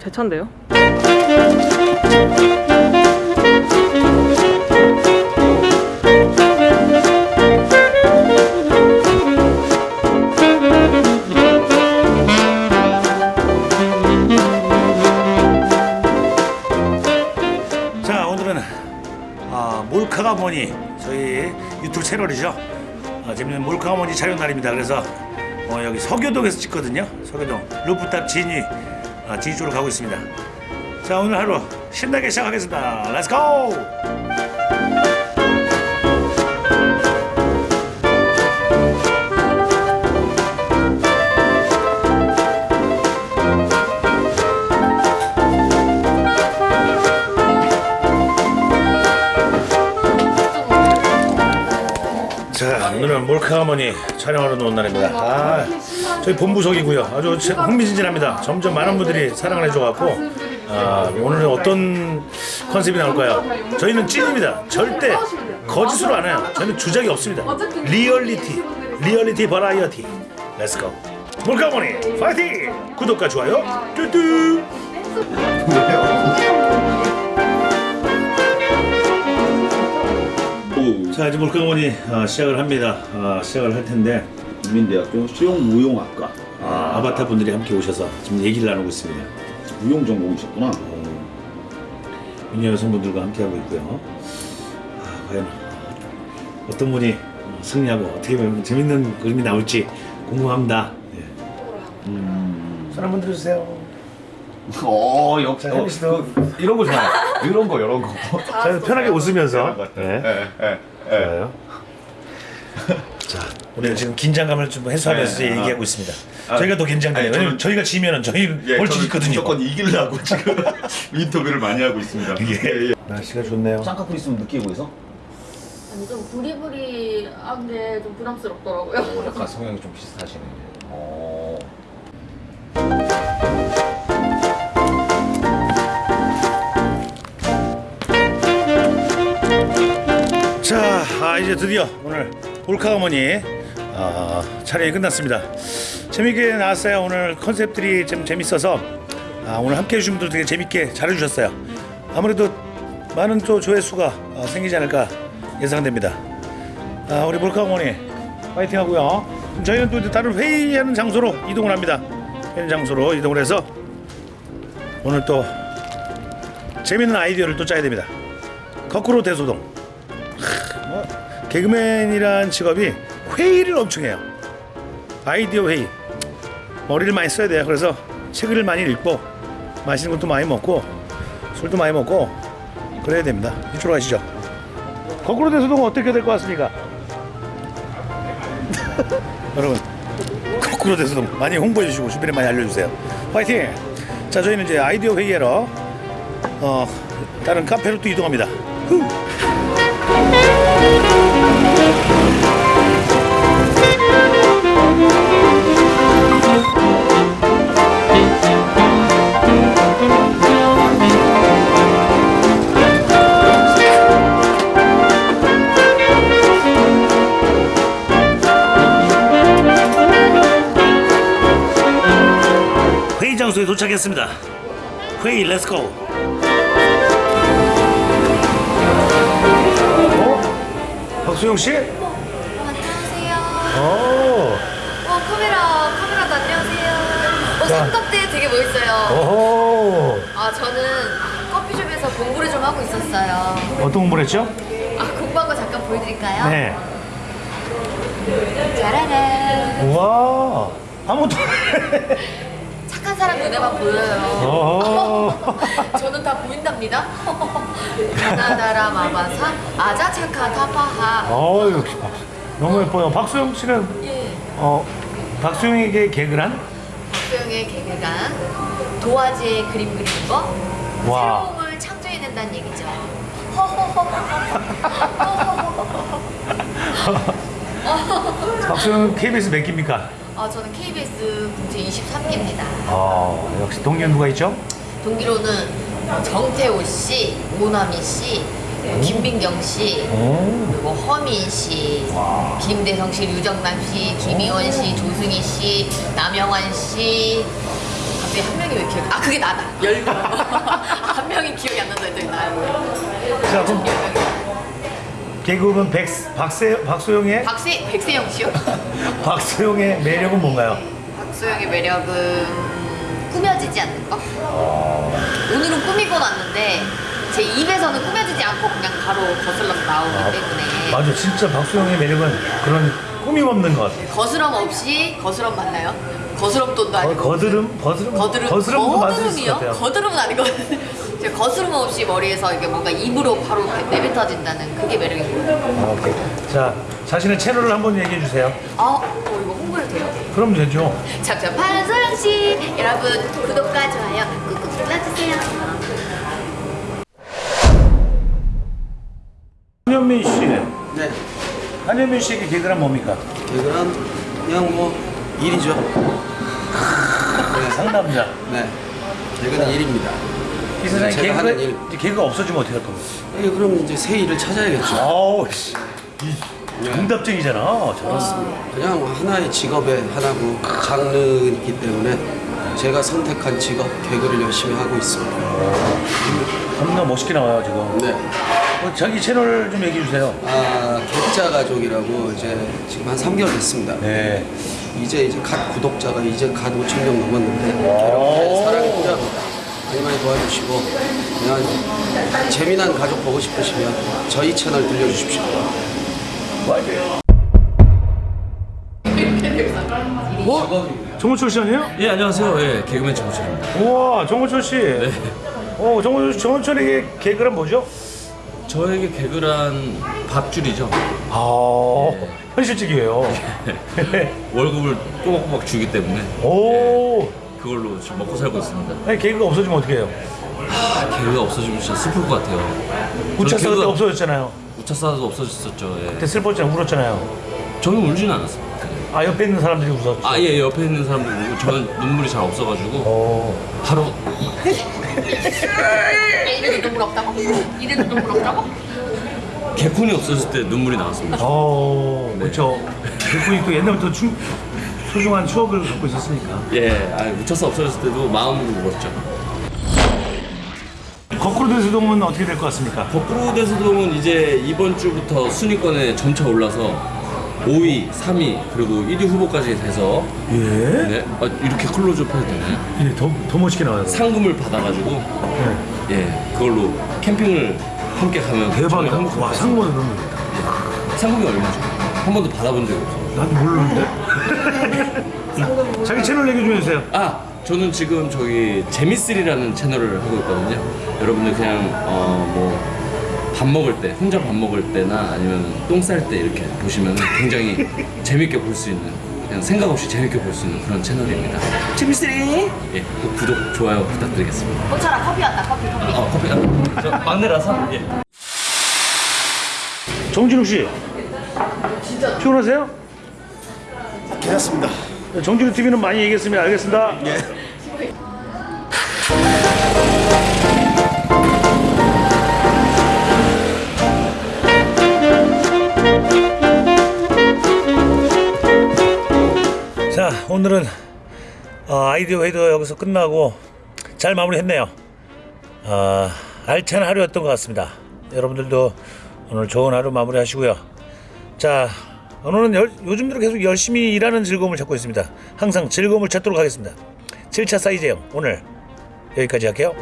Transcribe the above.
제 차인데요? 자 오늘은 아, 몰카가 뭐니? 저희 유튜브 채널이죠? 아, 재밌는 몰카가 뭐니? 촬영 날입니다. 그래서 어, 여기 서교동에서 찍거든요. 서교동. 루프탑 진위. 아, 진위 쪽으로 가고 있습니다. 자 오늘 하루 신나게 시작하겠습니다. let's go 자 오늘은 몰카 어머니 촬영하러 온 날입니다. 아, 저희 본부석이고요. 아주 제- 흥미진진합니다. 점점 많은 분들이 사랑을 해줘갖고 아, 오늘은 어떤 컨셉이 나올까요? 저희는 찐입니다. 절대 거짓으로 안 해요. 저희는 주작이 없습니다. 리얼리티 리얼리티 버라이어티. let's go 몰카 어머니 파이팅! 구독과 좋아요. 뚜뚜! 오, 자 이제 몰카 어머니 아, 시작을 합니다. 아, 시작을 할 텐데 국민대학교 수영무용학과 아, 아바타 분들이 함께 오셔서 지금 얘기를 나누고 있습니다. 무용 전공이셨구나. 어, 미녀 여성분들과 함께 하고 있고요. 아, 과연 어떤 분이 승리하고 어떻게 보면 재밌는 그림이 나올지 궁금합니다. 예. 음. 손 한번 들어주세요. 어, 역시 자, 혜미 씨도 이런 거 좋아요. 이런 거, 이런 거. 자, 편하게 웃으면서. 예, 네. 예, 예. 좋아요. 자, 우리가 지금 긴장감을 좀 해소하면서 네, 얘기하고 아. 있습니다. 아, 저희가 더 긴장돼요. 왜냐면 저희가 지면은 저희 예, 벌칙 있거든요. 무조건 이기려고 지금 인터뷰를 많이 하고 있습니다. 예. 날씨가 좋네요. 쌍꺼풀 있으면 느끼고 있어? 아니 좀 부리부리한 게 좀 부담스럽더라고요. 약간 성향이 좀 비슷하시네. 어. 자, 아, 이제 드디어 오늘 몰카 어머니 아, 촬영이 끝났습니다. 재밌게 나왔어요. 오늘 컨셉들이 좀 재밌어서 아, 오늘 함께 해주신 분들 되게 재밌게 잘해주셨어요. 아무래도 많은 또 조회수가 어, 생기지 않을까 예상됩니다. 아, 우리 몰카 어머니 파이팅 하고요. 저희는 또 다른 회의하는 장소로 이동을 합니다. 회의 장소로 이동을 해서 오늘 또 재밌는 아이디어를 또 짜야 됩니다. 거꾸로 대소동. 뭐, 개그맨이란 직업이 회의를 엄청 해요. 아이디어 회의. 머리를 많이 써야 돼요. 그래서 책을 많이 읽고 맛있는 것도 많이 먹고 술도 많이 먹고 그래야 됩니다. 이쪽으로 가시죠. 거꾸로 대소동은 어떻게 될 것 같습니까? 여러분 거꾸로 대소동 많이 홍보해 주시고 주변에 많이 알려주세요. 파이팅! 자 저희는 이제 아이디어 회의하러 어, 다른 카페로 또 이동합니다. 후. 장소에 도착했습니다. 회의 let's go. 어? 박수영 씨? 안녕하세요. 오. 어 카메라 카메라도 안녕하세요. 어 자. 삼각대 되게 멋있어요. 아 저는 커피숍에서 공부를 좀 하고 있었어요. 어떤 공부를 했죠? 아 공부한 거 잠깐 보여드릴까요? 네. 짜라란. 우와. 아무도. 착한 사람 눈에만 보여요. 저는 다 보인답니다. 가나다라 마바사 아자 차카 타파하. 어유. 너무 예뻐요. 박수영 씨는 예. 어 박수영에게 개그란? 박소영의 개그가 도화지에 그림 그리는 거 와. 새로움을 창조해낸다는 얘기죠. 박수영은 KBS 몇 기입니까? 아 저는 KBS 국제 23기입니다. 어 역시 동기는 누가 있죠? 동기로는 정태호 씨, 오나미 씨, 김민경 씨, 오. 그리고 허민 씨, 김대성 씨, 류정남 씨, 김희원 씨, 조승희 씨, 남영환 씨, 갑자기 한 명이 왜 기억? 아 그게 나다. 열 명. 한 명이 기억이 안 난다 했더니 나야. 자 그럼 개그우먼 백 박세 박소영의 박세 백세영 씨요? 박소영의 매력은 뭔가요? 박소영의 매력은 꾸며지지 않는 거. 오늘은 꾸미고 왔는데 제 입에서는 꾸며지지 않고 그냥 바로 거슬러서 나오기 때문에 맞아 진짜 박소영의 매력은 그런 꾸밈 없는 것 같아. 거스럼 없이 거스럼 맞나요? 거스럼 돈도 거, 아니고 거드름 거드름 거드름 거스름도 맞을 수 있을 것 거드름이요? 같아요. 거드름은 아니거든요. 제가 거스름 없이 머리에서 이게 뭔가 입으로 바로 내뱉어진다는 그게 매력이고. 아, 오케이. 자 자신의 채널을 한번 얘기해 주세요. 아, 어, 이거 홍보해도 돼요? 그럼 되죠. 자, 판소영 씨, 여러분 구독과 좋아요 꾹꾹 눌러주세요. 한현민 씨, 네, 한현민 씨에게 개그란 뭡니까? 개그란 그냥 뭐 일이죠. 상남자. 네, 개그는 일입니다. 이 세상에 제가 하는 일. 개그가 개그가 없어지면 어떻게 할 겁니까? 예, 그럼 이제 새 일을 찾아야겠죠. 아우 씨, 이 정답쟁이잖아. 저. 그냥 하나의 직업의 하나고 장르이기 때문에 제가 선택한 직업 개그를 열심히 하고 있습니다. 겁나 멋있게 나와요 지금. 네, 어, 자기 채널 좀 얘기해 주세요. 아 객자 가족이라고 이제 지금 한 3개월 됐습니다. 네. 이제 이제 갓 구독자가 이제 갓 5천 명 넘었는데 오. 여러분의 사랑이 필요합니다. 많이 많이 도와주시고 그냥 재미난 가족 보고 싶으시면 저희 채널 들려주십시오. 정호철 씨 아니에요? 예 안녕하세요. 예 개그맨 정우철입니다. 우와 정호철 씨. 네. 어 정호 정호철에게 개그란 뭐죠? 저에게 개그란 밥줄이죠. 아 네. 현실적이에요. 월급을 꼬박꼬박 주기 때문에 오. 그걸로 지금 먹고 살고 있습니다. 아니 개그가 없어지면 어떻게 해요? 아, 개그가 없어지면 진짜 슬플 것 같아요. 우차 저는 싸도 개그가- 없어졌잖아요. 우차사도 없어졌었죠. 그때 예. 슬펐잖아요. 울었잖아요. 저는 울진 않았습니다. 아 옆에 있는 사람들이 웃었죠. 아 예 옆에 있는 사람들 울고 저는 눈물이 잘 없어가지고 오. 바로 이래도 눈물 없다고? 이래도 눈물 없다고? 개콘이 없어졌을 때 눈물이 나왔습니다. 어, 네. 그렇죠. 그분이 또 옛날부터 충, 소중한 추억을 갖고 있었으니까. 예, 아, 우차사 없어졌을 때도 마음으로 울었죠. 거꾸로 대세동은 어떻게 될 것 같습니까? 거꾸로 대소동은 이제 이번 주부터 순위권에 점차 올라서 5위, 3위 그리고 1위 후보까지 돼서 예? 네, 아, 이렇게 클로즈업 해도 되나요? 예, 더, 더 멋있게 나와요. 상금을 받아가지고 네. 예 그걸로 캠핑을 함께 가면 대박이다. 와, 거. 같아요. 상금이 얼마죠? 한 번도 받아본 적이 없어요. 난 모르는데? 자기 채널 얘기 좀 해주세요. 아 저는 지금 저기 재미쓰리라는 채널을 하고 있거든요. 여러분들 그냥 어 뭐 밥 먹을 때 혼자 밥 먹을 때나 아니면 똥 쌀 때 이렇게 보시면 굉장히 재밌게 볼 수 있는 그냥 생각 없이 재밌게 볼 수 있는 그런 채널입니다. 재미쓰리 예, 꼭 구독 좋아요 부탁드리겠습니다. 호철아 커피 왔다 커피 커피. 아 커피 아, 저 막내라서 예. 정진욱 씨. 피곤하세요? 괜찮습니다. 정진욱 TV는 많이 얘기했으면 알겠습니다. 예. 자, 오늘은 어, 아이디어 회의도 여기서 끝나고 잘 마무리했네요. 어, 알찬 하루였던 것 같습니다. 여러분들도 오늘 좋은 하루 마무리하시고요. 자, 열- 요즘대로 계속 열심히 일하는 즐거움을 찾고 있습니다. 항상 즐거움을 찾도록 하겠습니다. 7차 사이즈형 오늘 여기까지 할게요.